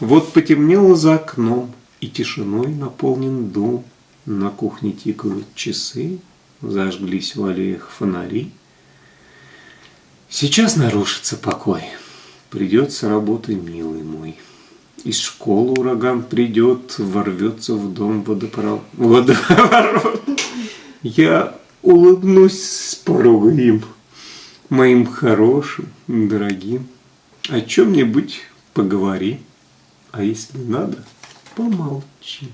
Вот потемнело за окном, и тишиной наполнен дом. На кухне тикают часы, зажглись в аллеях фонари. Сейчас нарушится покой, придется работай, милый мой. Из школы ураган придет, ворвется в дом водопро... водоворот. Я улыбнусь с порога им, моим хорошим, дорогим. О чем-нибудь поговори, а если надо, помолчи.